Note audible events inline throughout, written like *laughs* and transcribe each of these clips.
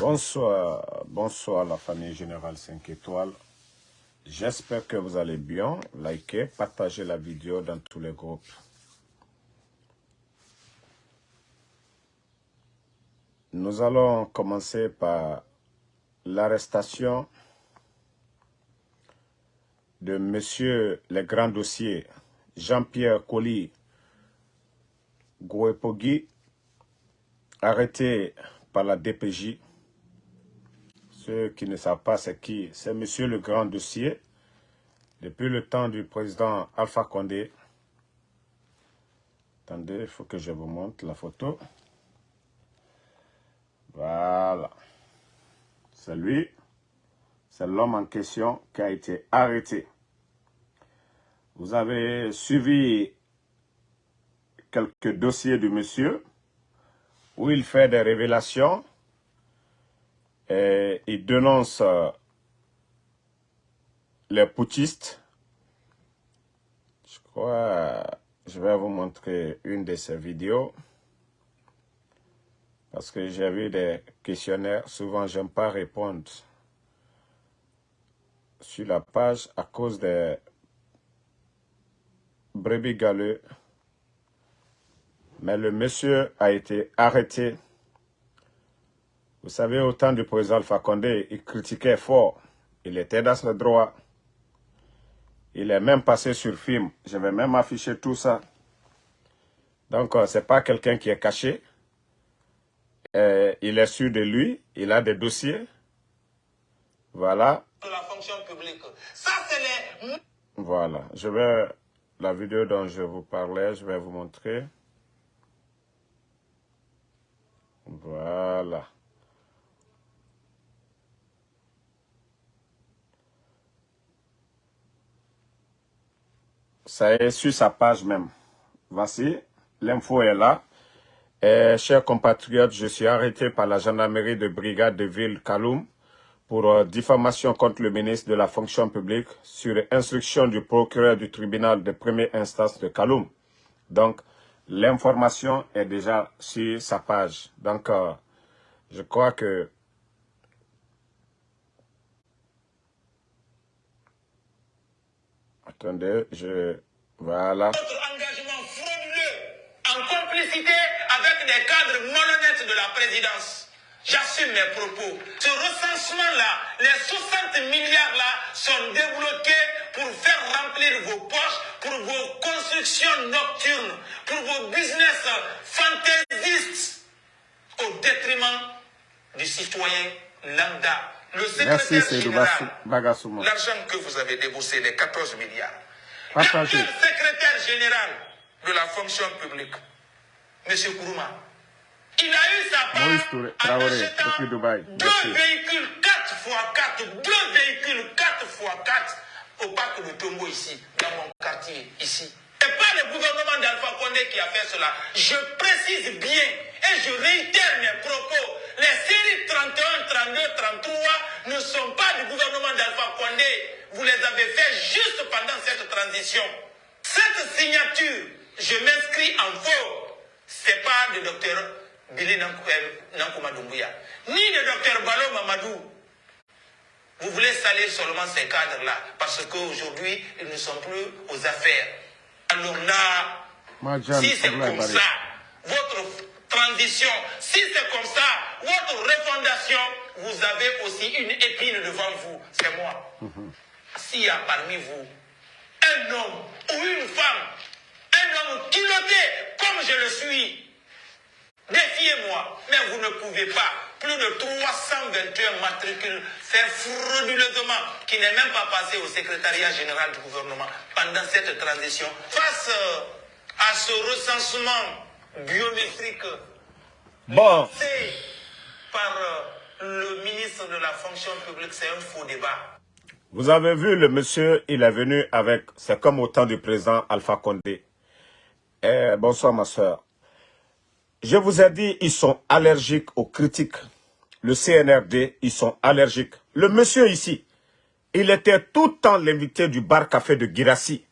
Bonsoir, bonsoir la famille Générale 5 étoiles. J'espère que vous allez bien. Likez, partagez la vidéo dans tous les groupes. Nous allons commencer par l'arrestation de Monsieur le Grand Dossier Jean-Pierre Colli Gouepogui, arrêté par la DPJ. Qui ne savent pas c'est qui, c'est Monsieur le Grand Dossier, depuis le temps du président Alpha Condé. Attendez, il faut que je vous montre la photo. Voilà. C'est lui. C'est l'homme en question qui a été arrêté. Vous avez suivi quelques dossiers du monsieur où il fait des révélations et il dénonce euh, les putschistes. Je crois, je vais vous montrer une de ces vidéos. Parce que j'ai vu des questionnaires, souvent j'aime pas répondre sur la page à cause des brebis galeux. Mais le monsieur a été arrêté. Vous savez, au temps du président Alpha Condé, il critiquait fort. Il était dans ce droit. Il est même passé sur film. Je vais même afficher tout ça. Donc, euh, ce n'est pas quelqu'un qui est caché. Euh, il est sûr de lui, il a des dossiers. Voilà. La fonction publique. Ça, c'est les... Voilà. Je vais, la vidéo dont je vous parlais, je vais vous montrer. Voilà. Ça est sur sa page même. Voici, l'info est là. Et, chers compatriotes, je suis arrêté par la gendarmerie de brigade de ville Kaloum pour euh, diffamation contre le ministre de la fonction publique sur instruction du procureur du tribunal de première instance de Kaloum. Donc, l'information est déjà sur sa page. Donc, euh, je crois que Attendez, je... Voilà. Notre engagement frauduleux en complicité avec des cadres malhonnêtes de la présidence. J'assume mes propos. Ce recensement-là, les 60 milliards-là sont débloqués pour faire remplir vos poches, pour vos constructions nocturnes, pour vos business fantaisistes, au détriment du citoyen lambda. Le secrétaire général, l'argent que vous avez déboursé, les 14 milliards. L'actuel secrétaire général de la fonction publique, M. Kourouma, il a eu sa part Maurice en Traoré, achetant depuis Dubaï. deux Merci. véhicules 4x4, deux véhicules 4x4 au parc de Tombo ici, dans mon quartier, ici. Et pas le gouvernement d'Alpha Condé qui a fait cela. Je précise bien et je réitère mes propos. Les séries 31, 32, 33 ne sont pas du gouvernement d'Alpha Condé. Vous les avez fait juste pendant cette transition. Cette signature, je m'inscris en faux. C'est pas de docteur Billy Nankuma Doumbouya, ni de docteur Balo Mamadou. Vous voulez salir seulement ces cadres-là parce qu'aujourd'hui, ils ne sont plus aux affaires. Alors là, si c'est comme ça, votre transition, si c'est comme ça, votre refondation, vous avez aussi une épine devant vous. C'est moi. S'il y a parmi vous un homme ou une femme, un homme culotté comme je le suis, défiez-moi. Mais vous ne pouvez pas, plus de 321 matricules, faire frauduleusement, qui n'est même pas passé au secrétariat général du gouvernement pendant cette transition, face euh, à ce recensement biométrique Bon, par euh, le ministre de la fonction publique, c'est un faux débat. Vous avez vu le monsieur, il est venu avec, c'est comme au temps du président Alpha Condé. Eh, bonsoir ma soeur. Je vous ai dit, ils sont allergiques aux critiques. Le CNRD, ils sont allergiques. Le monsieur ici, il était tout le temps l'invité du bar café de Girassi.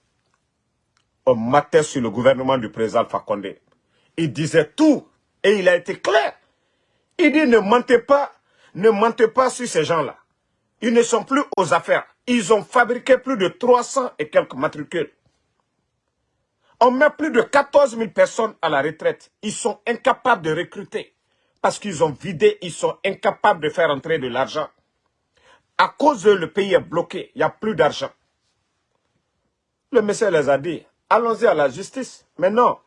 On matait sur le gouvernement du président Alpha Condé. Il disait tout et il a été clair. Il dit ne mentez pas, Ne mentez pas sur ces gens-là. Ils ne sont plus aux affaires. Ils ont fabriqué plus de 300 et quelques matricules. On met plus de 14 000 personnes à la retraite. Ils sont incapables de recruter. Parce qu'ils ont vidé, ils sont incapables de faire entrer de l'argent. À cause de le pays est bloqué, il n'y a plus d'argent. Le monsieur les a dit, allons-y à la justice. Mais non,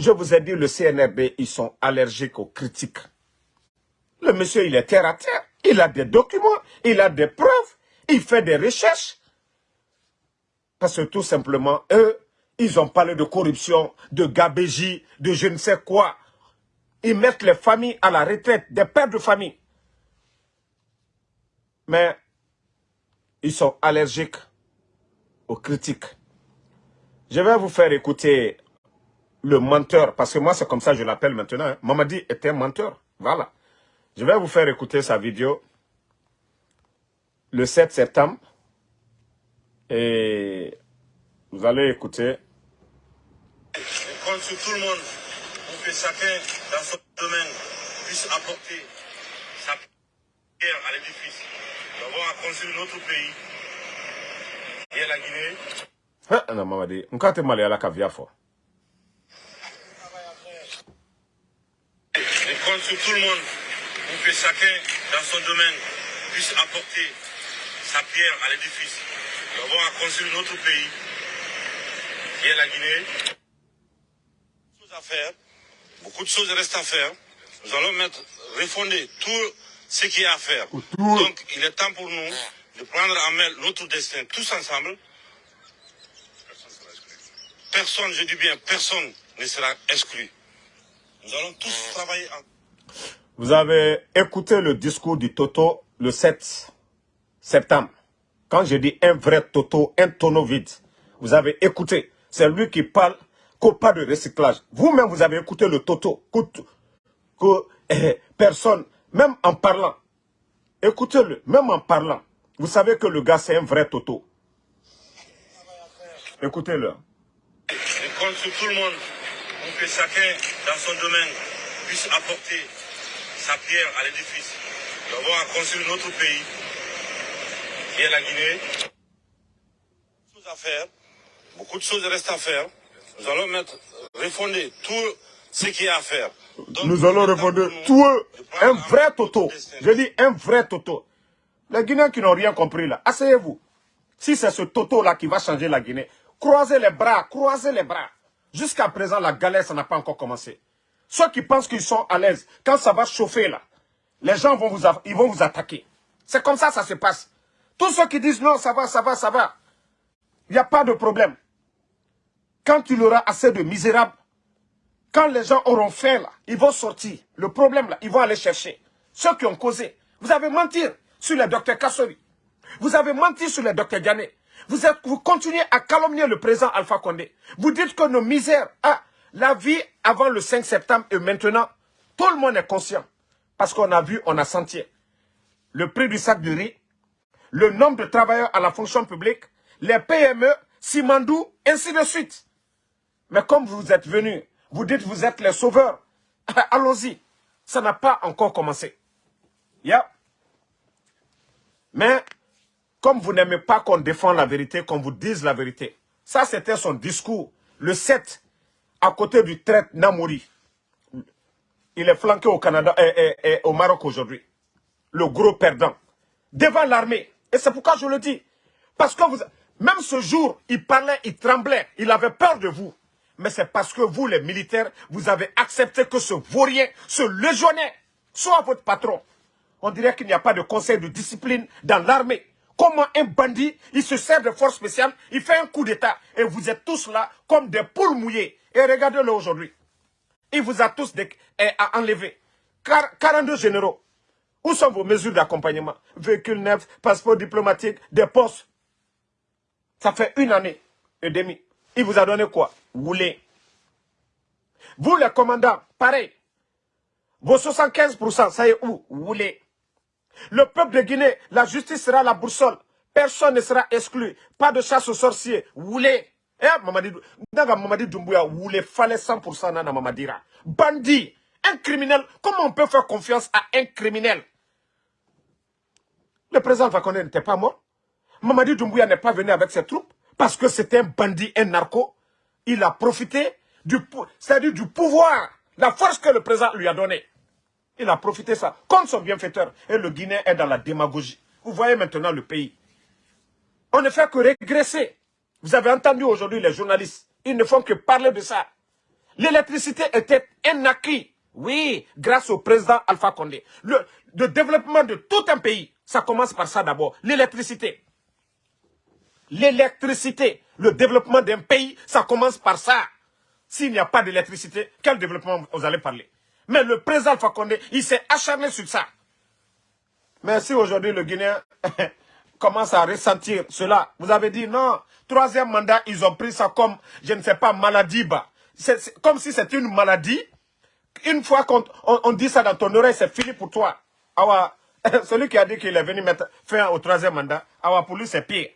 je vous ai dit, le CNRB, ils sont allergiques aux critiques. Le monsieur, il est terre à terre. Il a des documents, il a des preuves, il fait des recherches. Parce que tout simplement, eux, ils ont parlé de corruption, de gabégie, de je ne sais quoi. Ils mettent les familles à la retraite, des pères de famille. Mais ils sont allergiques aux critiques. Je vais vous faire écouter le menteur, parce que moi c'est comme ça que je l'appelle maintenant. Hein. Mamadi est un menteur, voilà. Je vais vous faire écouter sa vidéo le 7 septembre. Et vous allez écouter. Je compte sur tout le monde pour que chacun dans son domaine puisse apporter sa pierre à l'édifice. Nous avons à construire notre pays. Et la Guinée. Ah, non, on mal à la caviar fort. Je compte sur tout le monde pour que chacun dans son domaine puisse apporter sa pierre à l'édifice. Nous avons à construire notre pays, qui est la Guinée. Beaucoup de choses à faire, beaucoup de choses restent à faire. Nous allons mettre, refonder tout ce qui est à faire. Donc, il est temps pour nous de prendre en main notre destin tous ensemble. Personne, je dis bien, personne ne sera exclu. Nous allons tous travailler en... Vous avez écouté le discours du Toto le 7 septembre. Quand je dis un vrai Toto, un tonneau vide, vous avez écouté. C'est lui qui parle qu'au pas de recyclage. Vous-même, vous avez écouté le Toto. Que, eh, personne, même en parlant, écoutez-le, même en parlant, vous savez que le gars, c'est un vrai Toto. Écoutez-le. Je compte sur tout le monde pour que chacun, dans son domaine, puisse apporter sa pierre à l'édifice. Nous avons à construire notre pays, qui est la Guinée. Beaucoup de choses à faire, beaucoup de choses restent à faire. Nous allons mettre, refonder tout ce qui est à faire. Donc, Nous allons nous tout un vrai Toto. Je dis un vrai Toto. Les Guinéens qui n'ont rien compris là, asseyez-vous. Si c'est ce Toto-là qui va changer la Guinée, croisez les bras, croisez les bras. Jusqu'à présent, la galère, ça n'a pas encore commencé. Ceux qui pensent qu'ils sont à l'aise, quand ça va chauffer là, les gens vont vous, ils vont vous attaquer. C'est comme ça ça se passe. Tous ceux qui disent non, ça va, ça va, ça va, il n'y a pas de problème. Quand il y aura assez de misérables, quand les gens auront faim, là, ils vont sortir. Le problème, là, ils vont aller chercher. Ceux qui ont causé. Vous avez menti sur le docteur Kassori. Vous avez menti sur le docteur Diané. Vous, êtes, vous continuez à calomnier le président Alpha Condé. Vous dites que nos misères, ah, la vie avant le 5 septembre et maintenant, tout le monde est conscient. Parce qu'on a vu, on a senti. Le prix du sac de riz, le nombre de travailleurs à la fonction publique, les PME, Simandou, ainsi de suite. Mais comme vous êtes venus, vous dites vous êtes les sauveurs. *laughs* Allons-y. Ça n'a pas encore commencé. Yeah. Mais comme vous n'aimez pas qu'on défende la vérité, qu'on vous dise la vérité, ça c'était son discours, le 7, à côté du traite Namouri. Il est flanqué au Canada et, et- et au Maroc aujourd'hui. Le gros perdant. Devant l'armée. Et c'est pourquoi je le dis. Parce que vous, même ce jour, il parlait, il tremblait, il avait peur de vous. Mais c'est parce que vous, les militaires, vous avez accepté que ce vaurien, ce légionnaire, soit votre patron. On dirait qu'il n'y a pas de conseil de discipline dans l'armée. Comment un bandit, il se sert de force spéciale, il fait un coup d'état, et vous êtes tous là comme des poules mouillées. Et regardez-le aujourd'hui. Il vous a tous eh, enlevé. Quar- 42 généraux. Où sont vos mesures d'accompagnement? Véhicules neufs, passeport diplomatique, des postes. Ça fait une année et demie. Il vous a donné quoi? Rouler. Vous, les commandants, pareil. Vos 75%, ça y est où? Rouler. Le peuple de Guinée, la justice sera la boussole. Personne ne sera exclu. Pas de chasse aux sorciers. Woulé. Eh, Mamadi, Mamadi Doumbouya, Woulé, fallait 100% Nana Mamadira. Bandit. Un criminel. Comment on peut faire confiance à un criminel? Le président Fakonde n'était pas mort. Mamadi Doumbouya n'est pas venu avec ses troupes parce que c'était un bandit, un narco. Il a profité du, c'est-à-dire du pouvoir, la force que le président lui a donnée. Il a profité ça comme son bienfaiteur. Et le Guinéen est dans la démagogie. Vous voyez maintenant le pays. On ne fait que régresser. Vous avez entendu aujourd'hui les journalistes. Ils ne font que parler de ça. L'électricité était un acquis. Oui, grâce au président Alpha Condé. Le, développement de tout un pays, ça commence par ça d'abord. L'électricité. L'électricité. Le développement d'un pays, ça commence par ça. S'il n'y a pas d'électricité, quel développement vous allez parler? Mais le président Alpha Condé, il s'est acharné sur ça. Mais si aujourd'hui le Guinéen *laughs* commence à ressentir cela, vous avez dit non, troisième mandat, ils ont pris ça comme, je ne sais pas, maladie. Bah. C'est comme si c'était une maladie. Une fois qu'on on, dit ça dans ton oreille, c'est fini pour toi. *laughs* Celui qui a dit qu'il est venu mettre fin au troisième mandat, awa, pour lui, c'est pire.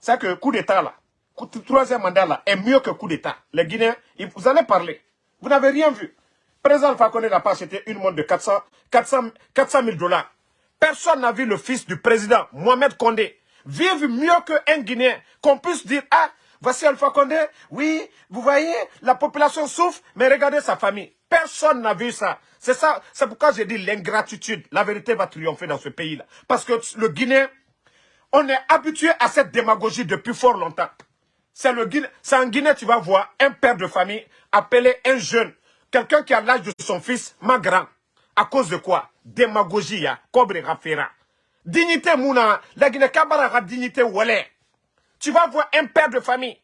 C'est que coup d'État, là, troisième mandat, là, est mieux que coup d'État. Les Guinéens, vous allez parler. Vous n'avez rien vu. Président Fakonde n'a pas acheté une montre de 400, 400, 400 000 dollars. Personne n'a vu le fils du président, Mohamed Condé, vivre mieux qu'un Guinéen. Qu'on puisse dire, ah, voici Alpha Condé, oui, vous voyez, la population souffre, mais regardez sa famille. Personne n'a vu ça. C'est ça, c'est pourquoi j'ai dit l'ingratitude. La vérité va triompher dans ce pays-là. Parce que le Guinéen, on est habitué à cette démagogie depuis fort longtemps. C'est le Guinée, en Guinée, tu vas voir un père de famille appeler un jeune Quelqu'un qui a l'âge de son fils, ma grand. À cause de quoi? Démagogie, ya. Cobre rafera. Dignité, mouna. La Guinée Kabara dignité, walé. Tu vas voir un père de famille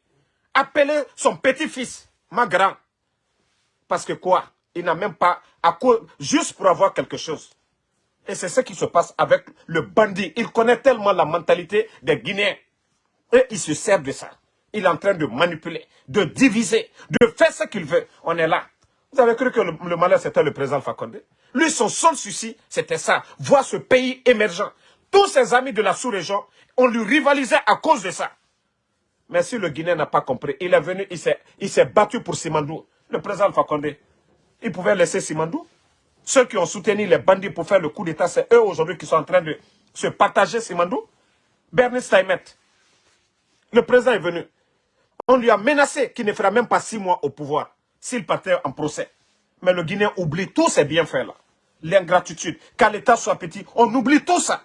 appeler son petit-fils, ma grand. Parce que quoi? Il n'a même pas, à cause, juste pour avoir quelque chose. Et c'est ce qui se passe avec le bandit. Il connaît tellement la mentalité des Guinéens. Et il se sert de ça. Il est en train de manipuler, de diviser, de faire ce qu'il veut. On est là. Vous avez cru que le, malheur, c'était le président Fakonde? Lui, son seul souci, c'était ça. Voir ce pays émergent. Tous ses amis de la sous-région, on lui rivalisait à cause de ça. Mais si le Guinéen n'a pas compris, il est venu, il s'est battu pour Simandou. Le président Fakonde, il pouvait laisser Simandou. Ceux qui ont soutenu les bandits pour faire le coup d'État, c'est eux aujourd'hui qui sont en train de se partager Simandou. Bernie Steinmet, le président est venu. On lui a menacé qu'il ne fera même pas six mois au pouvoir s'il partait en procès. Mais le Guinéen oublie tous ces bienfaits-là. L'ingratitude, qu'à l'État soit petit, on oublie tout ça.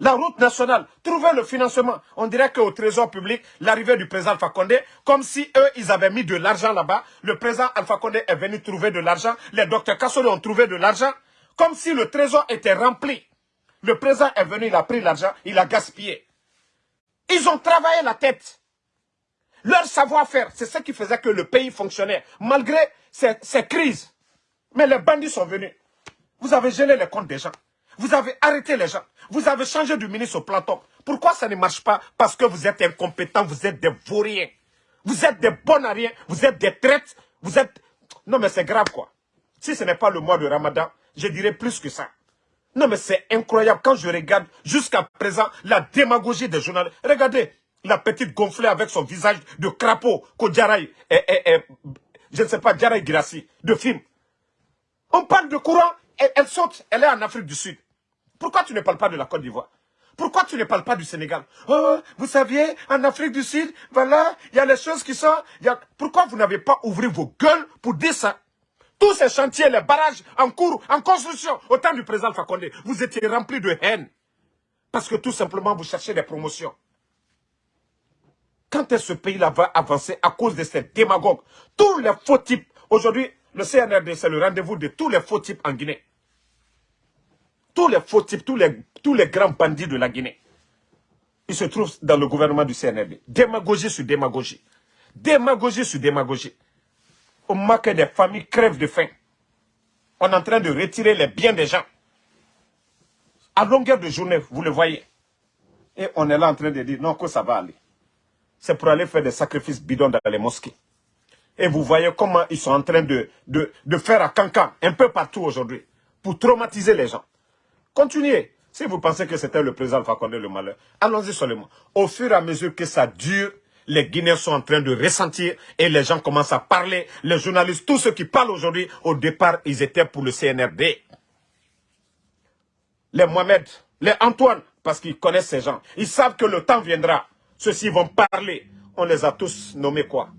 La route nationale, trouver le financement. On dirait qu'au trésor public, l'arrivée du président Alpha Condé, comme si eux, ils avaient mis de l'argent là-bas. Le président Alpha Condé est venu trouver de l'argent. Les docteurs Kassori ont trouvé de l'argent. Comme si le trésor était rempli. Le président est venu, il a pris l'argent, il a gaspillé. Ils ont travaillé la tête. Leur savoir-faire, c'est ce qui faisait que le pays fonctionnait, malgré ces, crises. Mais les bandits sont venus. Vous avez gelé les comptes des gens. Vous avez arrêté les gens. Vous avez changé du ministre au planton. Pourquoi ça ne marche pas Parce que vous êtes incompétents, vous êtes des vauriens. Vous êtes des bonariens, vous êtes des traites, vous êtes... Non mais c'est grave quoi. Si ce n'est pas le mois de Ramadan, je dirais plus que ça. Non mais c'est incroyable quand je regarde jusqu'à présent la démagogie des journalistes. Regardez, la petite gonflée avec son visage de crapaud que et, je ne sais pas, Djaray Girassi, de film. On parle de courant, elle, saute, elle est en Afrique du Sud. Pourquoi tu ne parles pas de la Côte d'Ivoire? Pourquoi tu ne parles pas du Sénégal? Oh, vous saviez, en Afrique du Sud, voilà, il y a les choses qui sont... Pourquoi vous n'avez pas ouvert vos gueules pour dire ça? Tous ces chantiers, les barrages en cours, en construction, au temps du président Fakonde, vous étiez remplis de haine. Parce que tout simplement, vous cherchez des promotions. Quand est-ce ce pays-là va avancer à cause de ces démagogues? Tous les faux types. Aujourd'hui, le CNRD, c'est le rendez-vous de tous les faux types en Guinée. Tous les faux types, tous les, tous les grands bandits de la Guinée. Ils se trouvent dans le gouvernement du CNRD. Démagogie sur démagogie. Démagogie sur démagogie. On marque des familles crèvent de faim. On est en train de retirer les biens des gens. À longueur de journée, vous le voyez. Et on est là en train de dire, non, que ça va aller c'est pour aller faire des sacrifices bidons dans les mosquées. Et vous voyez comment ils sont en train de, faire à cancan, un peu partout aujourd'hui, pour traumatiser les gens. Continuez. Si vous pensez que c'était le président Fakonde le malheur, allons-y seulement. Au fur et à mesure que ça dure, les Guinéens sont en train de ressentir et les gens commencent à parler. Les journalistes, tous ceux qui parlent aujourd'hui, au départ, ils étaient pour le CNRD. Les Mohamed, Les Antoine, parce qu'ils connaissent ces gens. Ils savent que le temps viendra. Ceux-ci vont parler. On les a tous nommés quoi?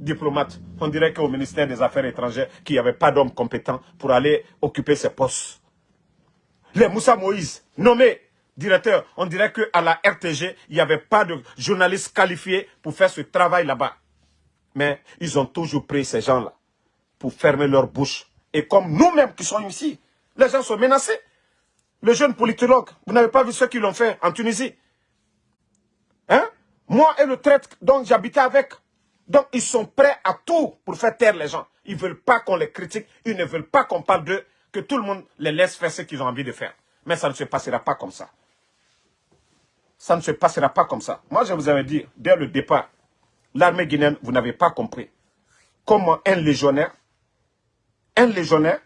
Diplomates. On dirait qu'au ministère des Affaires étrangères, qu'il n'y avait pas d'hommes compétents pour aller occuper ces postes. Les Moussa Moïse, nommés directeurs, on dirait qu'à la RTG, il n'y avait pas de journalistes qualifiés pour faire ce travail là-bas. Mais ils ont toujours pris ces gens-là pour fermer leur bouche. Et comme nous-mêmes qui sommes ici, les gens sont menacés. Le jeune politologue, vous n'avez pas vu ce qu'ils l'ont fait en Tunisie Hein? Moi et le traître dont j'habitais avec. Donc ils sont prêts à tout pour faire taire les gens. Ils ne veulent pas qu'on les critique, ils ne veulent pas qu'on parle d'eux, que tout le monde les laisse faire ce qu'ils ont envie de faire. Mais ça ne se passera pas comme ça. Ça ne se passera pas comme ça. Moi, je vous avais dit, dès le départ, l'armée guinéenne, vous n'avez pas compris comment un légionnaire, un légionnaire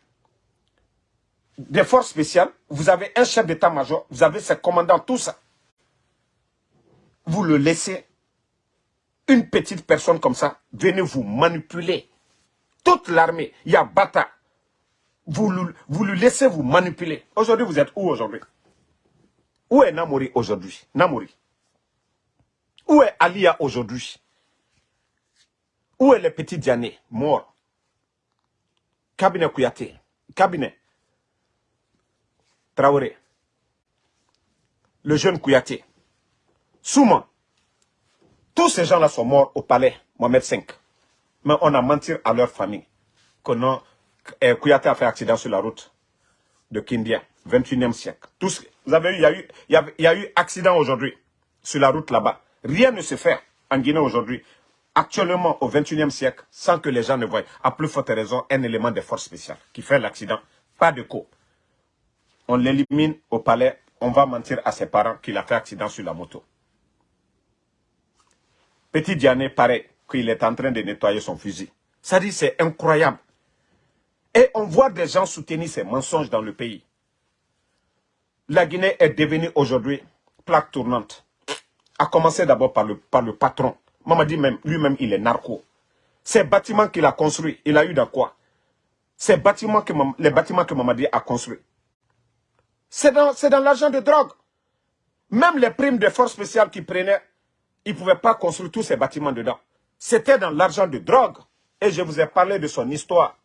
des forces spéciales, vous avez un chef d'état-major, vous avez ses commandants, tout ça. Vous le laissez, une petite personne comme ça, venez vous manipuler. Toute l'armée, il y a Bata. Vous, vous le laissez vous manipuler. Aujourd'hui, vous êtes où aujourd'hui? Où est Namori aujourd'hui? Namori. Où est Alia aujourd'hui? Où est le petit Diané mort? Cabinet Kouyaté. Cabinet. Traoré, le jeune Kouyaté, Souma, tous ces gens-là sont morts au palais Mohamed V. Mais on a menti à leur famille que non, eh, Kouyaté a fait accident sur la route de Kindia, 21e siècle. Vous avez vu, il y a eu, y a, eu accident aujourd'hui sur la route là-bas. Rien ne se fait en Guinée aujourd'hui, actuellement au 21e siècle, sans que les gens ne voient, à plus forte raison, un élément de force spéciale qui fait l'accident. Pas de co on l'élimine au palais, on va mentir à ses parents qu'il a fait accident sur la moto. Petit Diané paraît qu'il est en train de nettoyer son fusil. Ça dit, c'est incroyable. Et on voit des gens soutenir ces mensonges dans le pays. La Guinée est devenue aujourd'hui plaque tournante. A commencer d'abord par le, par le patron. dit même, lui-même, il est narco. Ces bâtiments qu'il a construits, il a eu dans quoi? Ces bâtiments que, les bâtiments que Mamadi a construits, c'est dans, l'argent de drogue. Même les primes de forces spéciales qu'ils prenaient, ils ne pouvaient pas construire tous ces bâtiments dedans. C'était dans l'argent de drogue. Et je vous ai parlé de son histoire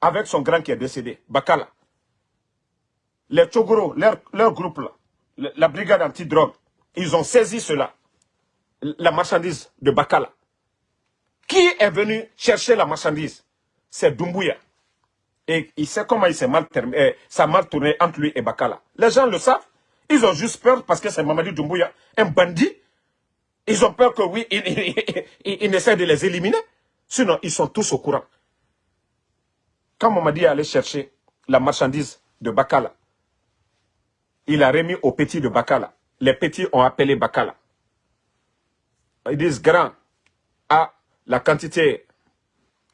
avec son grand qui est décédé, Bakala. Les Tchogoro, leur, groupe, là, la brigade anti-drogue, ils ont saisi cela, la marchandise de Bakala. Qui est venu chercher la marchandise? C'est Doumbouya. Et il sait comment il s'est mal, eh, ça mal tourné entre lui et Bakala. Les gens le savent. Ils ont juste peur parce que c'est Mamadi Doumbouya, un bandit. Ils ont peur que oui, il, essaie de les éliminer. Sinon, ils sont tous au courant. Quand Mamadi est allé chercher la marchandise de Bakala, il a remis aux petits de Bakala. Les petits ont appelé Bakala. Ils disent grand, à la quantité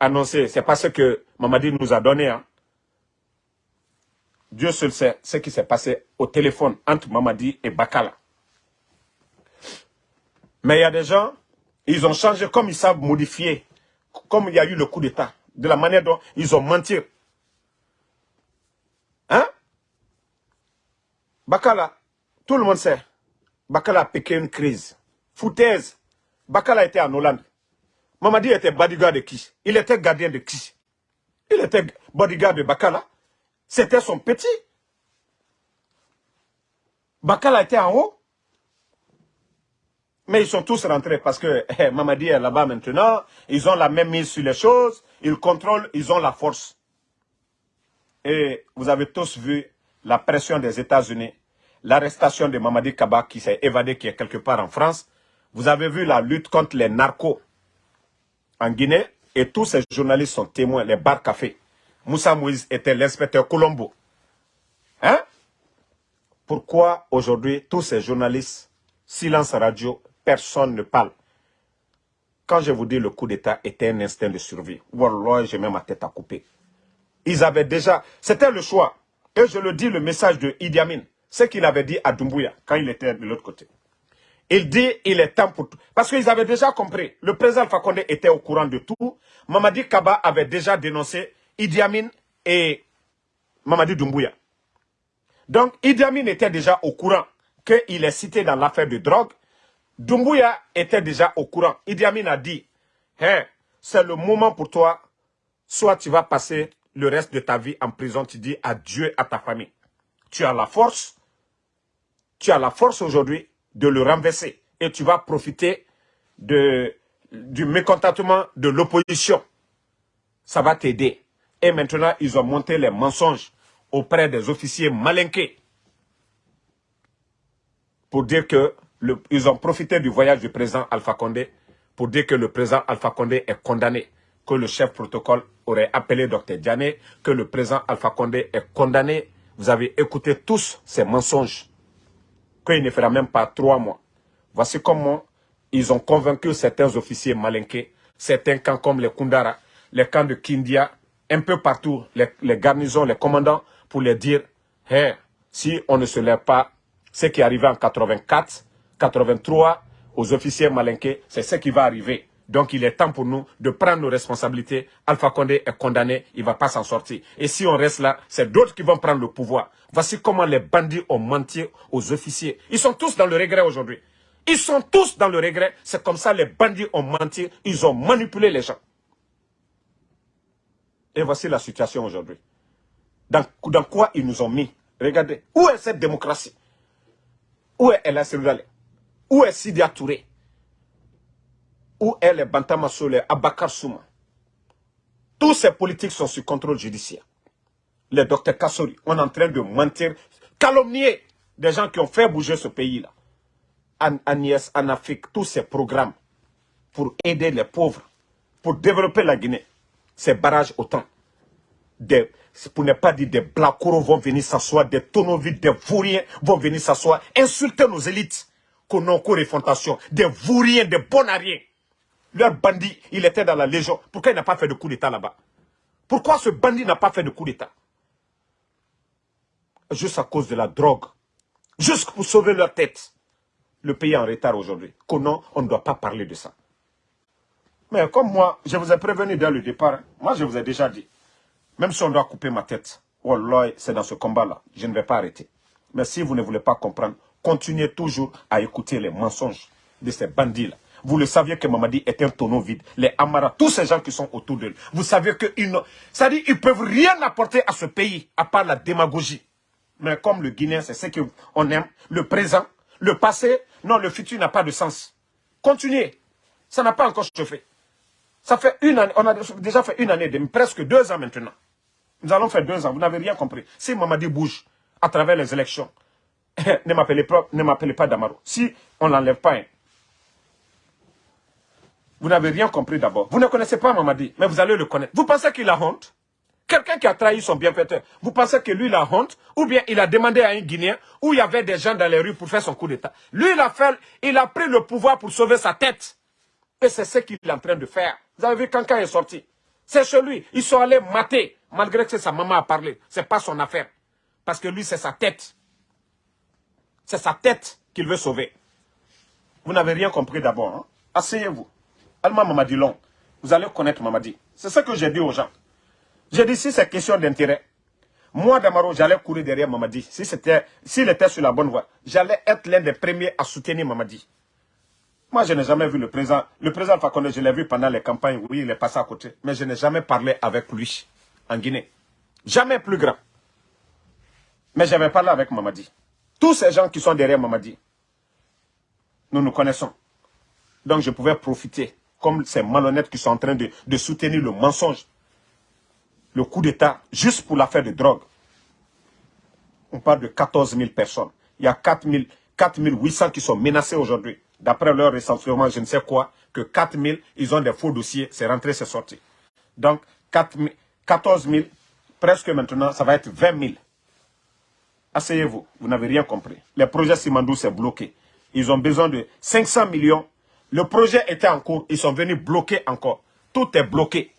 annoncé, c'est pas ce que Mamadi nous a donné. Hein. Dieu seul sait ce qui s'est passé au téléphone entre Mamadi et Bakala. Mais il y a des gens, ils ont changé comme ils savent modifier, comme il y a eu le coup d'État, de la manière dont ils ont menti. Hein? Bakala, tout le monde sait, Bakala a piqué une crise. Foutaise. Bakala était en Hollande. Mamadi était bodyguard de qui? Il était gardien de qui? Il était bodyguard de Bakala. C'était son petit. Bakala était en haut. Mais ils sont tous rentrés parce que *laughs* eh, Mamadi est là-bas maintenant. Ils ont la même mise sur les choses. Ils contrôlent, ils ont la force. Et vous avez tous vu la pression des États-Unis, l'arrestation de Mamadi Kaba qui s'est évadé, qui est quelque part en France. Vous avez vu la lutte contre les narcos en Guinée et tous ces journalistes sont témoins, les bars cafés. Moussa Moïse était l'inspecteur Colombo. Hein? Pourquoi aujourd'hui tous ces journalistes, silence radio, personne ne parle Quand je vous dis le coup d'État était un instinct de survie, Wallah, j'ai même ma tête à couper. Ils avaient déjà, c'était le choix. Et je le dis, le message de Idi Amin, ce qu'il avait dit à Doumbouya quand il était de l'autre côté. Il dit il est temps pour tout. Parce qu'ils avaient déjà compris. Le président Fakonde était au courant de tout. Mamadi Kaba avait déjà dénoncé Idi Amin et Mamadi Doumbouya. Donc, Idi Amin était déjà au courant qu'il est cité dans l'affaire de drogue. Dumbuya était déjà au courant. Idi Amin a dit, hey, c'est le moment pour toi, soit tu vas passer le reste de ta vie en prison, tu dis adieu à ta famille. Tu as la force, tu as la force aujourd'hui de le renverser et tu vas profiter du mécontentement de l'opposition. Ça va t'aider. Et maintenant, ils ont monté les mensonges auprès des officiers malinqués pour dire que ils ont profité du voyage du président Alpha Condé pour dire que le président Alpha Condé est condamné, que le chef protocole aurait appelé Dr Diané, que le président Alpha Condé est condamné. Vous avez écouté tous ces mensonges, qu'il ne fera même pas trois mois. Voici comment ils ont convaincu certains officiers malinqués, certains camps comme les Kundara, les camps de Kindia, un peu partout, les, garnisons, les commandants, pour les dire, si on ne se lève pas, ce qui est arrivé en 84, 83, aux officiers malinqués, c'est ce qui va arriver. Donc il est temps pour nous de prendre nos responsabilités. Alpha Condé est condamné, il ne va pas s'en sortir. Et si on reste là, c'est d'autres qui vont prendre le pouvoir. Voici comment les bandits ont menti aux officiers. Ils sont tous dans le regret aujourd'hui. Ils sont tous dans le regret. C'est comme ça les bandits ont menti. Ils ont manipulé les gens. Et voici la situation aujourd'hui. Dans, quoi ils nous ont mis? Regardez, où est cette démocratie? Où est El Où est Sidia Touré? Où est les Bantama les Abakar Souma? Tous ces politiques sont sous contrôle judiciaire. Les docteurs Kassori, on est en train de mentir, calomnier des gens qui ont fait bouger ce pays-là. En, en Afrique, tous ces programmes pour aider les pauvres, pour développer la Guinée ces barrages autant. Pour ne pas dire des blacoros vont venir s'asseoir, des tonneaux vides, des vouriens vont venir s'asseoir, insulter nos élites, qu'on n'a réfontation, des vouriens, des bonariens. Leur bandit, il était dans la légion. Pourquoi il n'a pas fait de coup d'état là-bas? Pourquoi ce bandit n'a pas fait de coup d'état? Juste à cause de la drogue. Juste pour sauver leur tête. Le pays est en retard aujourd'hui. Qu'on on ne doit pas parler de ça. Mais comme moi, je vous ai prévenu dès le départ, moi je vous ai déjà dit, même si on doit couper ma tête, c'est dans ce combat-là, je ne vais pas arrêter. Mais si vous ne voulez pas comprendre, continuez toujours à écouter les mensonges de ces bandits-là. Vous le saviez que Mamadi est un tonneau vide. Les Amara, tous ces gens qui sont autour d'eux, vous savez qu'ils ça dit, ils peuvent rien apporter à ce pays, à part la démagogie. Mais comme le Guinéen, c'est ce qu'on aime, le présent, le passé, non, le futur n'a pas de sens. Continuez. Ça n'a pas encore chauffé. Ça fait une année, on a déjà fait une année, presque deux ans maintenant. Nous allons faire deux ans, vous n'avez rien compris. Si Mamadi bouge à travers les élections, *laughs* ne m'appelez pas, pas Damaro. Si on ne l'enlève pas, hein. vous n'avez rien compris d'abord. Vous ne connaissez pas Mamadi, mais vous allez le connaître. Vous pensez qu'il a honte? Quelqu'un qui a trahi son bienfaiteur, vous pensez que lui, il a honte? Ou bien il a demandé à un Guinéen, où il y avait des gens dans les rues pour faire son coup d'État? Lui, il a, fait, il a pris le pouvoir pour sauver sa tête. Et c'est ce qu'il est en train de faire. Vous avez vu quand est sorti. C'est chez lui. Ils sont allés mater, malgré que sa maman a parlé. Ce n'est pas son affaire. Parce que lui, c'est sa tête. C'est sa tête qu'il veut sauver. Vous n'avez rien compris d'abord. Hein? Asseyez-vous. Alma Mamadi Long. Vous allez connaître Mamadi. C'est ce que j'ai dit aux gens. J'ai dit, si c'est question d'intérêt, moi, Damaro, j'allais courir derrière Mamadi. S'il si était sur la bonne voie, j'allais être l'un des premiers à soutenir Mamadi. Moi, je n'ai jamais vu le président. Le président Fakonde, je l'ai vu pendant les campagnes. Oui, il est passé à côté. Mais je n'ai jamais parlé avec lui en Guinée. Jamais plus grand. Mais j'avais parlé avec Mamadi. Tous ces gens qui sont derrière Mamadi, nous nous connaissons. Donc je pouvais profiter, comme ces malhonnêtes qui sont en train de, soutenir le mensonge, le coup d'État, juste pour l'affaire de drogue. On parle de 14 000 personnes. Il y a 4 800 qui sont menacés aujourd'hui d'après leur recensement, je ne sais quoi, que 4 000, ils ont des faux dossiers, c'est rentré, c'est sorti. Donc, 4 14 000, presque maintenant, ça va être 20 000. Asseyez-vous, vous, n'avez rien compris. Le projet Simandou, c'est bloqué. Ils ont besoin de 500 millions. Le projet était en cours, ils sont venus bloquer encore. Tout est bloqué.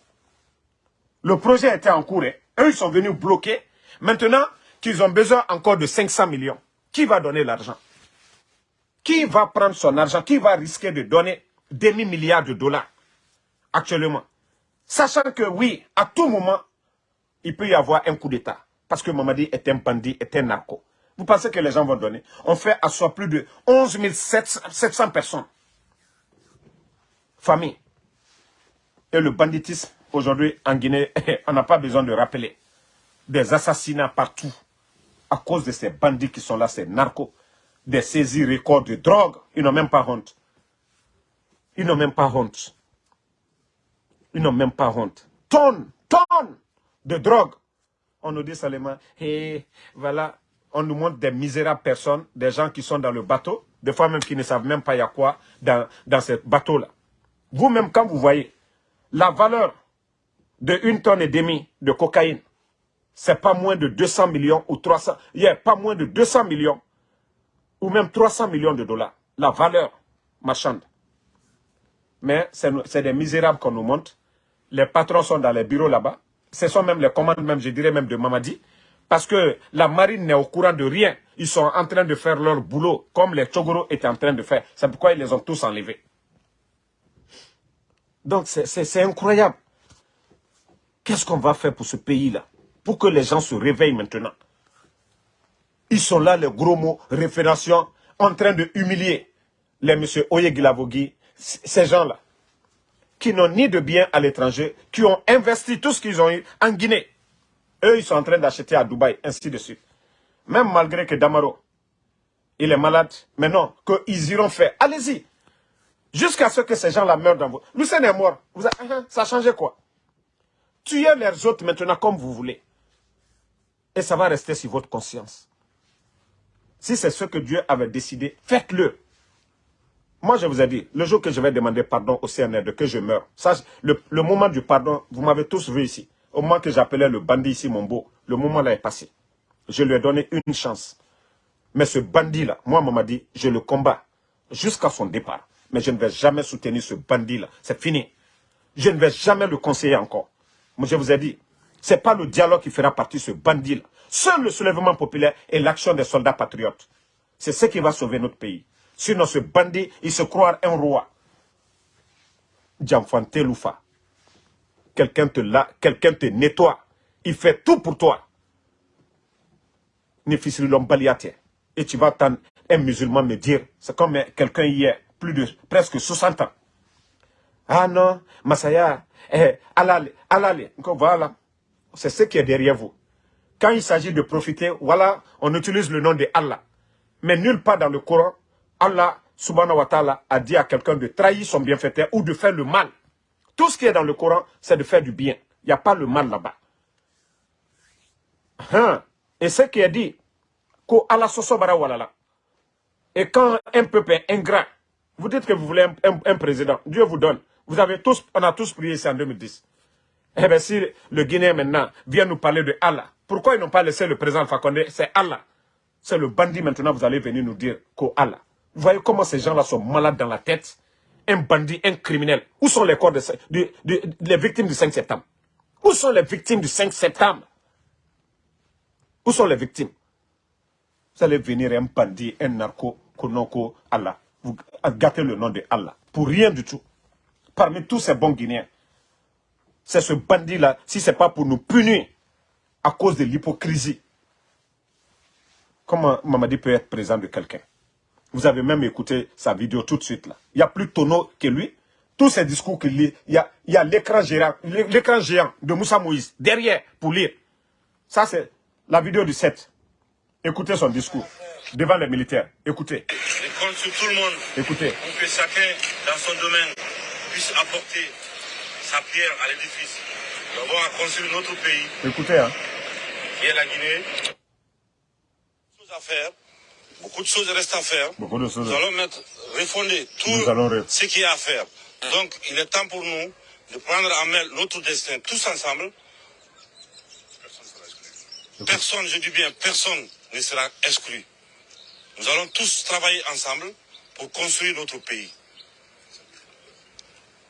Le projet était en cours, et eux, ils sont venus bloquer. Maintenant qu'ils ont besoin encore de 500 millions, qui va donner l'argent? Qui va prendre son argent? Qui va risquer de donner demi-milliards de dollars actuellement? Sachant que oui, à tout moment, il peut y avoir un coup d'État. Parce que Mamadi est un bandit, est un narco. Vous pensez que les gens vont donner? On fait asseoir plus de 11 700 personnes. Famille. Et le banditisme, aujourd'hui, en Guinée, *laughs* on n'a pas besoin de rappeler. Des assassinats partout. À cause de ces bandits qui sont là, ces narcos. Des saisies records de drogue. Ils n'ont même pas honte. Ils n'ont même pas honte. Ils n'ont même pas honte. Tonnes, tonnes de drogue. On nous dit seulement, et voilà, on nous montre des misérables personnes, des gens qui sont dans le bateau, des fois même qui ne savent même pas il y a quoi dans, ce bateau-là. Vous-même, quand vous voyez la valeur de une tonne et demie de cocaïne, c'est pas moins de 200 millions ou 300, il a pas moins de 200 millions ou même 300 millions de dollars. La valeur marchande. Mais c'est des misérables qu'on nous montre. Les patrons sont dans les bureaux là-bas. Ce sont même les commandes, même, je dirais même de Mamadi. Parce que la marine n'est au courant de rien. Ils sont en train de faire leur boulot, comme les Tchogoro étaient en train de faire. C'est pourquoi ils les ont tous enlevés. Donc c'est incroyable. Qu'est-ce qu'on va faire pour ce pays-là Pour que les gens se réveillent maintenant? Ils sont là, les gros mots, référentions, en train de humilier les M. Oyegilavogi, ces gens-là, qui n'ont ni de biens à l'étranger, qui ont investi tout ce qu'ils ont eu en Guinée. Eux, ils sont en train d'acheter à Dubaï, ainsi de suite. Même malgré que Damaro, il est malade, mais non, qu'ils iront faire. Allez-y. Jusqu'à ce que ces gens-là meurent dans vous. Lucien est mort. Vous avez, hein, ça a changé quoi? Tuez les autres maintenant comme vous voulez. Et ça va rester sur votre conscience. Si c'est ce que Dieu avait décidé, faites-le. Moi, je vous ai dit, le jour que je vais demander pardon au CNR, de que je meurs, le, moment du pardon, vous m'avez tous vu ici. Au moment que j'appelais le bandit ici, mon beau, le moment là est passé. Je lui ai donné une chance. Mais ce bandit-là, moi, m'a dit, je le combats jusqu'à son départ. Mais je ne vais jamais soutenir ce bandit-là. C'est fini. Je ne vais jamais le conseiller encore. Moi, je vous ai dit, ce n'est pas le dialogue qui fera partie de ce bandit-là. Seul le soulèvement populaire et l'action des soldats patriotes. C'est ce qui va sauver notre pays. Sinon, ce bandit, il se croit un roi. Djamfante Loufa. Quelqu'un te, quelqu'un te nettoie. Il fait tout pour toi. Et tu vas attendre un musulman me dire, c'est comme quelqu'un hier, plus de presque 60 ans. Ah non, Masaya, eh, alale, alale. Voilà, c'est ce qui est derrière vous. Quand il s'agit de profiter, voilà, on utilise le nom de Allah. Mais nulle part dans le Coran, Allah subhanahu wa ta'ala a dit à quelqu'un de trahir son bienfaiteur ou de faire le mal. Tout ce qui est dans le Coran, c'est de faire du bien. Il n'y a pas le mal là-bas. Hein? Et ce qui est dit. Et quand un peuple est ingrat, vous dites que vous voulez un, président, Dieu vous donne. Vous avez tous, on a tous prié ici en 2010. Eh bien, si le Guinéen maintenant vient nous parler de Allah, pourquoi ils n'ont pas laissé le président Fakonde? C'est Allah. C'est le bandit maintenant, vous allez venir nous dire qu'Allah. Vous voyez comment ces gens-là sont malades dans la tête Un bandit, un criminel. Où sont les corps de, les victimes du 5 septembre? Où sont les victimes du 5 septembre? Où sont les victimes? Vous allez venir un bandit, un narco, konoko, Allah. Vous gâtez le nom de Allah. Pour rien du tout. Parmi tous ces bons Guinéens. C'est ce bandit-là, si ce n'est pas pour nous punir à cause de l'hypocrisie. Comment Mamadi peut être présent de quelqu'un? Vous avez même écouté sa vidéo tout de suite là. Il y a plus tonneau que lui. Tous ces discours qu'il lit, il y a, l'écran géant, de Moussa Moïse derrière pour lire. Ça c'est la vidéo du 7. Écoutez son discours devant les militaires. Écoutez. Je compte sur tout le monde. Écoutez. Pour que chacun dans son domaine puisse apporter sa pierre à l'édifice. À construire notre pays. Écoutez, hein. Qui est la Guinée? Chose à faire. Beaucoup de choses restent à faire. Beaucoup de choses. Nous allons mettre, refonder tout ce qui est à faire. Donc, il est temps pour nous de prendre en main notre destin tous ensemble. Personne, je dis bien, personne ne sera exclu. Nous allons tous travailler ensemble pour construire notre pays.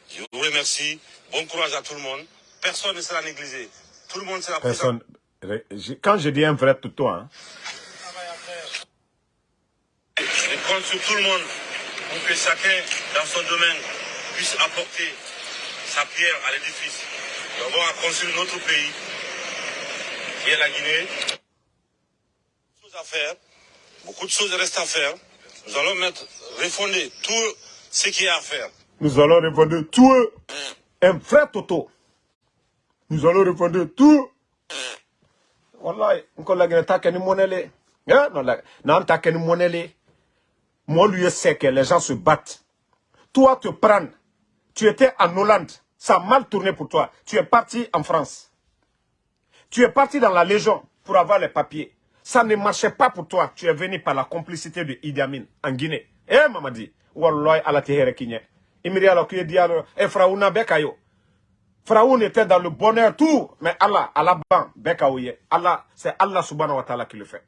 Je vous remercie. Bon courage à tout le monde. Personne ne sera négligé. Tout le monde sera Personne. Quand je dis un vrai tout hein, je compte sur tout le monde pour que chacun, dans son domaine, puisse apporter sa pierre à l'édifice. D'avoir à construire notre pays, qui est la Guinée. à faire. Beaucoup de choses restent à faire. Nous allons mettre, refonder tout ce qui est à faire. Nous allons refonder tout. Un vrai Toto. Nous allons refonder tout. Wallahi, encore la guerre, t'as monnaie. Non, t'as qu'une monnaie. Moi, lui, sais que les gens se battent. Toi, te prendre. Tu étais en Hollande. Ça a mal tourné pour toi. Tu es parti en France. Tu es parti dans la Légion pour avoir les papiers. Ça ne marchait pas pour toi. Tu es venu par la complicité de Idi Amin en Guinée. Eh, Mamadi. Wallahi, ala tehere kinye. Imiri ala kuye diaro. Eh, Fraouna bekayo. Pharaon était dans le bonheur, tout. Mais Allah, Allah, bekaouye. Allah, c'est Allah subhanahu wa ta'ala qui le fait.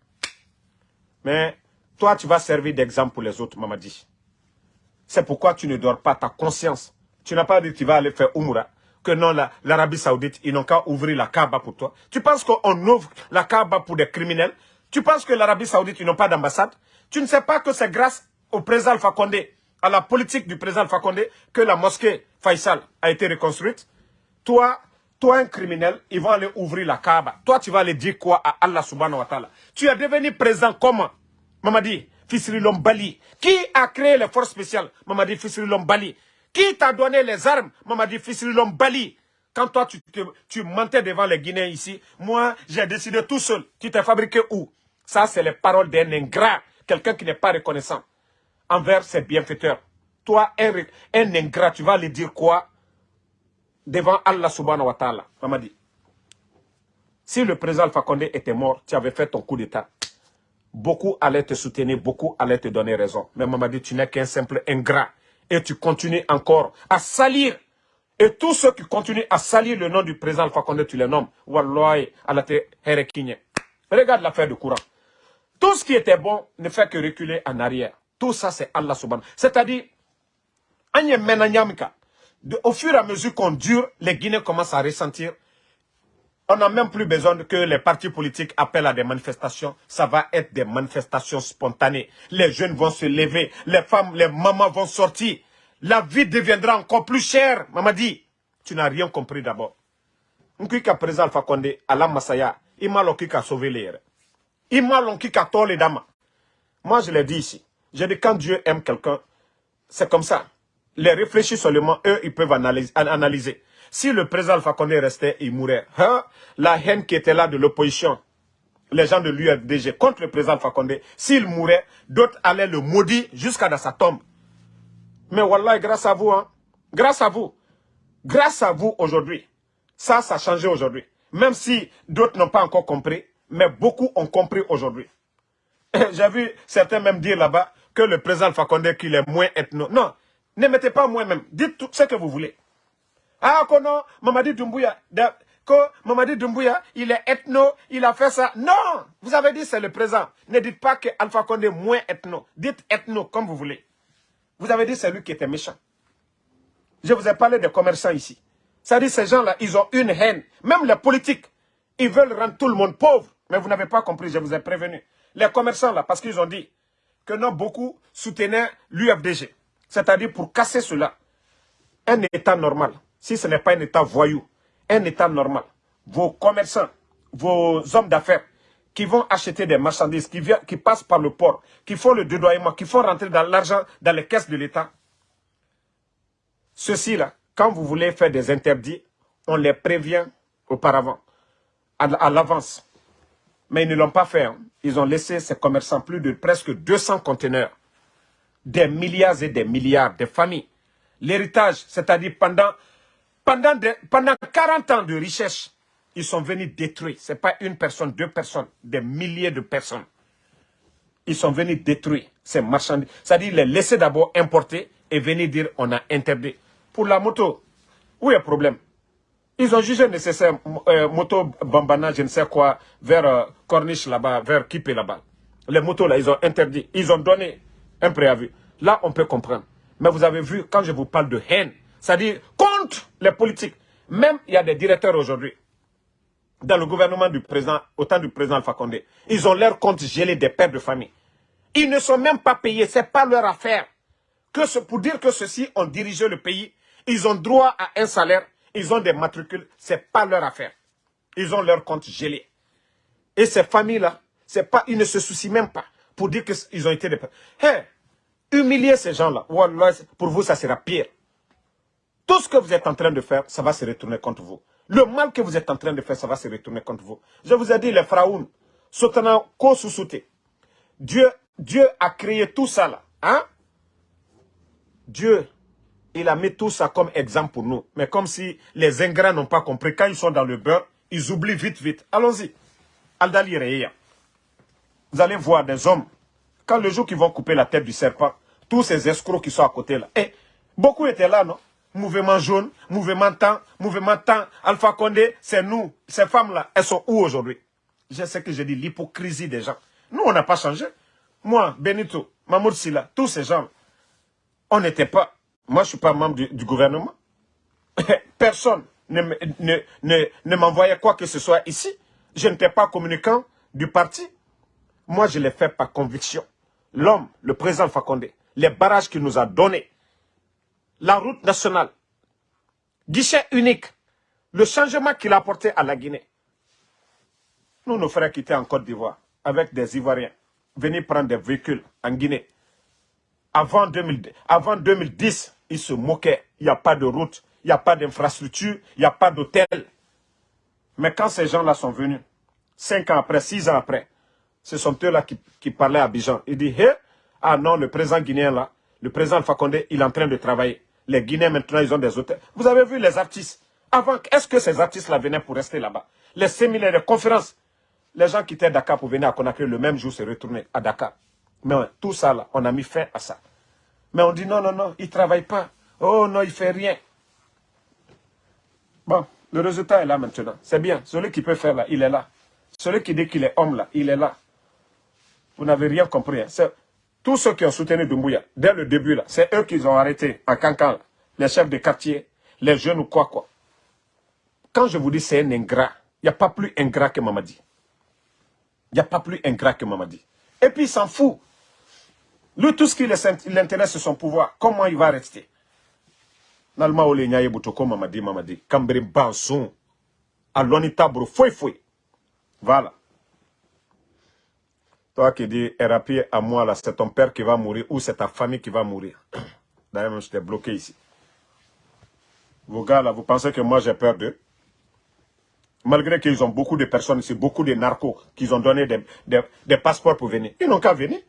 Mais toi, tu vas servir d'exemple pour les autres, Mamadi. C'est pourquoi tu ne dors pas, ta conscience. Tu n'as pas dit que tu vas aller faire Umura. Que non, l'Arabie Saoudite, ils n'ont qu'à ouvrir la Kaaba pour toi. Tu penses qu'on ouvre la Kaaba pour des criminels? Tu penses que l'Arabie Saoudite, ils n'ont pas d'ambassade? Tu ne sais pas que c'est grâce au président Alpha Condé, à la politique du président Alpha Condé, que la mosquée Faisal a été reconstruite? Toi, toi un criminel, ils vont aller ouvrir la Kaaba. Toi, tu vas aller dire quoi à Allah subhanahu wa ta'ala? Tu es devenu président comment? Mamadi, Fisri Lombali. Qui a créé les forces spéciales? Mamadi Fisri Lombali. Qui t'a donné les armes? Mamadi Fisri Lombali. Quand toi, tu, tu mentais devant les Guinéens ici, moi, j'ai décidé tout seul. Tu t'es fabriqué où? Ça, c'est les paroles d'un ingrat. Quelqu'un qui n'est pas reconnaissant envers ses bienfaiteurs. Toi, un, un ingrat, tu vas aller dire quoi? Devant Allah subhanahu wa ta'ala Mamadi. Si le président Fakonde était mort, tu avais fait ton coup d'état beaucoup allaient te soutenir, beaucoup allaient te donner raison. Mais maman dit, tu n'es qu'un simple ingrat. Et tu continues encore à salir. Et tous ceux qui continuent à salir le nom du président Alpha Condé, tu les nommes. Wallahi, Regarde l'affaire de courant. Tout ce qui était bon ne fait que reculer en arrière. Tout ça, c'est Allah subhanahu. C'est-à-dire, au fur et à mesure qu'on dure, les Guinéens commencent à ressentir on n'a même plus besoin que les partis politiques appellent à des manifestations. Ça va être des manifestations spontanées. Les jeunes vont se lever, les femmes, les mamans vont sortir. La vie deviendra encore plus chère. Maman dit, tu n'as rien compris d'abord. Nkika président Alpha Condé, Allah Masaya, il m'a a sauvé les Il m'a a les dames. Moi, je l'ai dit ici. J'ai dit, quand Dieu aime quelqu'un, c'est comme ça. Les réfléchis seulement, eux, ils peuvent analyser. Si le président Alpha restait, il mourrait. Hein? La haine qui était là de l'opposition, les gens de l'UFDG contre le président Alpha s'il mourait, d'autres allaient le maudire jusqu'à dans sa tombe. Mais Wallah, grâce à vous, hein, grâce à vous, grâce à vous aujourd'hui, ça, ça a changé aujourd'hui. Même si d'autres n'ont pas encore compris, mais beaucoup ont compris aujourd'hui. *laughs* J'ai vu certains même dire là-bas que le président Alpha qu'il est moins ethno. Non, ne mettez pas moins même. Dites tout ce que vous voulez. Ah, que non, Mamadi Doumbouya, que Mamadi Doumbouya, il est ethno, il a fait ça. Non, vous avez dit c'est le présent. Ne dites pas que Alpha Condé est moins ethno. Dites ethno comme vous voulez. Vous avez dit c'est lui qui était méchant. Je vous ai parlé des commerçants ici. Ça dit ces gens-là, ils ont une haine. Même les politiques, ils veulent rendre tout le monde pauvre. Mais vous n'avez pas compris, je vous ai prévenu. Les commerçants là, parce qu'ils ont dit que non, beaucoup soutenaient l'UFDG. C'est-à-dire pour casser cela. Un état normal si ce n'est pas un État voyou, un État normal, vos commerçants, vos hommes d'affaires qui vont acheter des marchandises, qui, passent par le port, qui font le dédoyement, qui font rentrer dans l'argent dans les caisses de l'État, ceux-ci-là, quand vous voulez faire des interdits, on les prévient auparavant, à, l'avance. Mais ils ne l'ont pas fait. Hein. Ils ont laissé ces commerçants plus de presque 200 conteneurs. Des milliards et des milliards de familles. L'héritage, c'est-à-dire pendant pendant, pendant 40 ans de richesse, ils sont venus détruire. Ce n'est pas une personne, deux personnes, des milliers de personnes. Ils sont venus détruire ces marchandises. C'est-à-dire les laisser d'abord importer et venir dire on a interdit. Pour la moto, où est le problème? Ils ont jugé nécessaire, euh, moto Bambana, je ne sais quoi, vers euh, Corniche là-bas, vers Kipé là-bas. Les motos là, ils ont interdit. Ils ont donné un préavis. Là, on peut comprendre. Mais vous avez vu, quand je vous parle de haine, c'est-à-dire les politiques. Même il y a des directeurs aujourd'hui, dans le gouvernement du président, au temps du président Alpha Condé, ils ont leur compte gelé des pères de famille. Ils ne sont même pas payés, ce n'est pas leur affaire. Que ce, pour dire que ceux-ci ont dirigé le pays, ils ont droit à un salaire, ils ont des matricules, ce n'est pas leur affaire. Ils ont leur compte gelé. Et ces familles-là, ils ne se soucient même pas pour dire qu'ils ont été des... Hey, humilier ces gens-là, pour vous, ça sera pire. Tout ce que vous êtes en train de faire, ça va se retourner contre vous. Le mal que vous êtes en train de faire, ça va se retourner contre vous. Je vous ai dit, les pharaons, Dieu, Dieu a créé tout ça là. Hein? Dieu, il a mis tout ça comme exemple pour nous. Mais comme si les ingrats n'ont pas compris, quand ils sont dans le beurre, ils oublient vite, vite. Allons-y. Aldali Reya. Vous allez voir des hommes, quand le jour qu'ils vont couper la tête du serpent, tous ces escrocs qui sont à côté là, eh, beaucoup étaient là, non? Mouvement jaune, mouvement temps, mouvement temps, Alpha Condé, c'est nous. Ces femmes-là, elles sont où aujourd'hui? Je sais que j'ai dit l'hypocrisie des gens. Nous, on n'a pas changé. Moi, Benito, Mamoud Silla, tous ces gens, on n'était pas... Moi, je ne suis pas membre du, gouvernement. *laughs* Personne ne, ne, ne, ne m'envoyait quoi que ce soit ici. Je n'étais pas communicant du parti. Moi, je l'ai fait par conviction. L'homme, le président Fakonde, les barrages qu'il nous a donnés, la route nationale, guichet unique, le changement qu'il a apporté à la Guinée. Nous, nos frères qui étaient en Côte d'Ivoire, avec des Ivoiriens, venir prendre des véhicules en Guinée. Avant, 2000, avant 2010, ils se moquaient. Il n'y a pas de route, il n'y a pas d'infrastructure, il n'y a pas d'hôtel. Mais quand ces gens-là sont venus, cinq ans après, six ans après, ce sont eux-là qui, parlaient à Abidjan. Il dit, hé, ah non, le président guinéen là, le président Alpha il est en train de travailler. Les Guinéens maintenant, ils ont des hôtels. Vous avez vu les artistes. Avant, est-ce que ces artistes-là venaient pour rester là-bas? Les séminaires, les conférences. Les gens qui étaient à Dakar pour venir à Conakry le même jour se retourner à Dakar. Mais tout ça là, on a mis fin à ça. Mais on dit non, non, non, il ne travaille pas. Oh non, il ne fait rien. Bon, le résultat est là maintenant. C'est bien. Celui qui peut faire là, il est là. Celui qui dit qu'il est homme là, il est là. Vous n'avez rien compris. Hein. Tous ceux qui ont soutenu Doumbouya, dès le début là, c'est eux qui ont arrêté en cancan. Les chefs de quartier, les jeunes ou quoi quoi. Quand je vous dis c'est un ingrat, il n'y a pas plus ingrat que Mamadi. Il n'y a pas plus ingrat que Mamadi. Et puis il s'en fout. Lui, tout ce qui l'intéresse, c'est son pouvoir. Comment il va rester? Nalma ole nyaye butoko Mamadi, Mamadi. Kambri banson. Aloni tabro, foi foi. Voilà. Toi qui dis, Erapi à moi, là, c'est ton père qui va mourir ou c'est ta famille qui va mourir. D'ailleurs, je t'ai bloqué ici. Vos gars, là, vous pensez que moi, j'ai peur d'eux? Malgré qu'ils ont beaucoup de personnes ici, beaucoup de narcos, qui ont donné des, des passeports pour venir. Ils n'ont qu'à venir.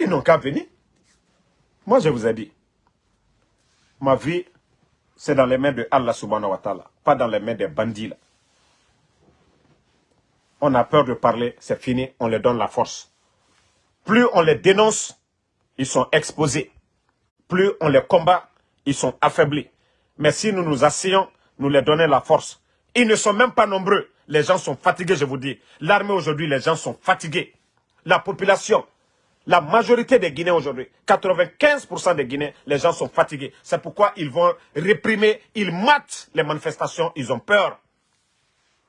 Ils n'ont qu'à venir. Moi, je vous ai dit, ma vie, c'est dans les mains de Allah subhanahu wa ta'ala, pas dans les mains des bandits. Là on a peur de parler, c'est fini, on leur donne la force. Plus on les dénonce, ils sont exposés. Plus on les combat, ils sont affaiblis. Mais si nous nous asseyons, nous leur donnons la force. Ils ne sont même pas nombreux. Les gens sont fatigués, je vous dis. L'armée aujourd'hui, les gens sont fatigués. La population, la majorité des Guinéens aujourd'hui, 95% des Guinéens, les gens sont fatigués. C'est pourquoi ils vont réprimer, ils matent les manifestations, ils ont peur.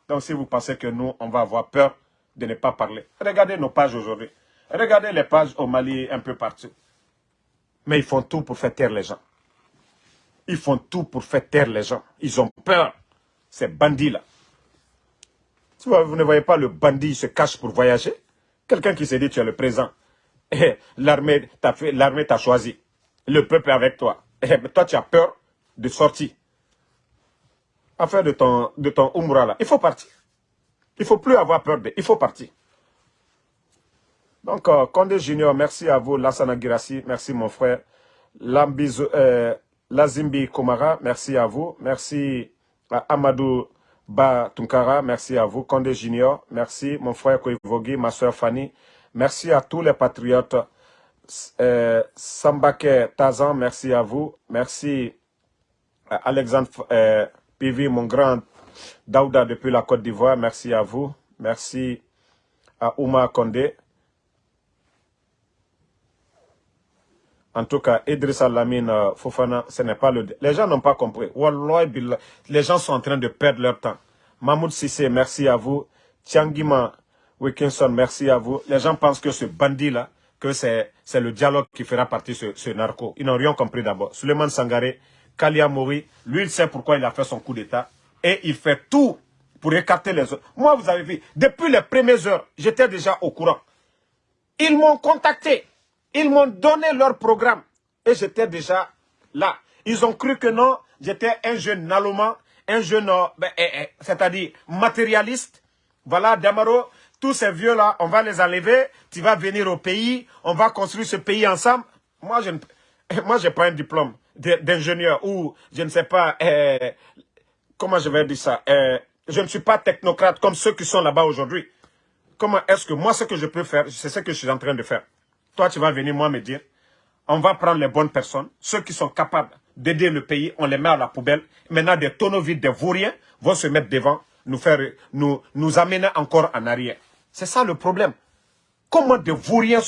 Donc si vous pensez que nous, on va avoir peur de ne pas parler, regardez nos pages aujourd'hui. Regardez les pages au Mali un peu partout. Mais ils font tout pour faire taire les gens. Ils font tout pour faire taire les gens. Ils ont peur. Ces bandits-là. Vous ne voyez pas le bandit se cache pour voyager, quelqu'un qui se dit tu es le présent, l'armée t'a choisi, le peuple est avec toi, et toi tu as peur de sortir à faire de ton, de ton Umrah là, il faut partir. Il ne faut plus avoir peur de... Il faut partir. Donc, Condé Junior, merci à vous. Lassana Girassi, merci mon frère. Lambizo, euh, Lazimbi Komara, merci à vous. Merci à Amadou Ba Tunkara, merci à vous. Condé Junior, merci mon frère Koivogi, ma soeur Fanny. Merci à tous les patriotes. Euh, Sambake Tazan, merci à vous. Merci à Alexandre... Euh, Pivi, mon grand Daouda depuis la Côte d'Ivoire, merci à vous. Merci à Ouma Kondé. En tout cas, Idrissa Lamine euh, Fofana, ce n'est pas le... Les gens n'ont pas compris. les gens sont en train de perdre leur temps. Mahmoud Sissé, merci à vous. Tiangima Wilkinson, merci à vous. Les gens pensent que ce bandit-là, que c'est le dialogue qui fera partie ce, ce narco. Ils n'ont rien compris d'abord. Suleiman Sangaré, Kalia Mori, lui, il sait pourquoi il a fait son coup d'État. Et il fait tout pour écarter les autres. Moi, vous avez vu, depuis les premières heures, j'étais déjà au courant. Ils m'ont contacté. Ils m'ont donné leur programme. Et j'étais déjà là. Ils ont cru que non, j'étais un jeune naloman, un jeune, euh, ben, eh, eh, c'est-à-dire matérialiste. Voilà, Damaro, tous ces vieux-là, on va les enlever. Tu vas venir au pays, on va construire ce pays ensemble. Moi, je n'ai *laughs* pas un diplôme d'ingénieur ou, je ne sais pas, eh, comment je vais dire ça, je ne suis pas technocrate comme ceux qui sont là-bas aujourd'hui. Comment est-ce que moi, ce que je peux faire, c'est ce que je suis en train de faire. Toi, tu vas venir, moi, me dire, on va prendre les bonnes personnes, ceux qui sont capables d'aider le pays, on les met à la poubelle. Maintenant, des tonneaux vides, des vauriens vont se mettre devant, nous faire, nous, nous amener encore en arrière. C'est ça le problème. Comment des vauriens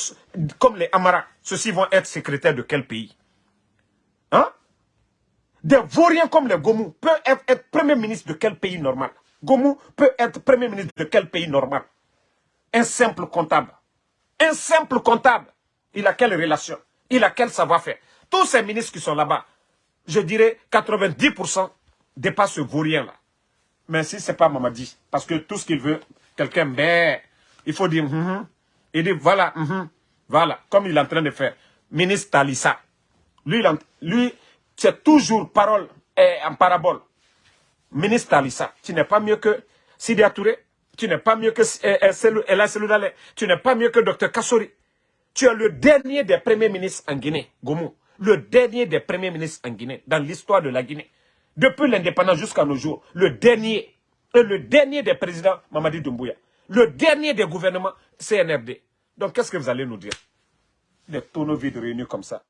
comme les Amara, ceux-ci vont être secrétaires de quel pays? Hein? Des vauriens comme les Gomu peuvent être, premier ministre de quel pays normal? Gomu peut être premier ministre de quel pays normal? Un simple comptable. Un simple comptable. Il a quelle relation? Il a quel savoir-faire? Tous ces ministres qui sont là-bas, je dirais 90% dépassent ce vaurien-là. Mais si ce n'est pas Mamadi, parce que tout ce qu'il veut, quelqu'un, ben, il faut dire, mm il dit, voilà, mm voilà, comme il est en train de faire. Ministre Talissa, lui, lui c'est toujours parole et en parabole. Ministre Talissa, tu n'es pas mieux que Sidi Touré, tu n'es pas mieux que Ella Seloudale, tu n'es pas mieux que Dr Kassori. Tu es le dernier des premiers ministres en Guinée, Gomu. Le dernier des premiers ministres en Guinée, dans l'histoire de la Guinée. Depuis l'indépendance jusqu'à nos jours, le dernier, et le dernier des présidents, Mamadi Doumbouya. Le dernier des gouvernements, CNRD. Donc qu'est-ce que vous allez nous dire? Des tonneaux vides réunis comme ça.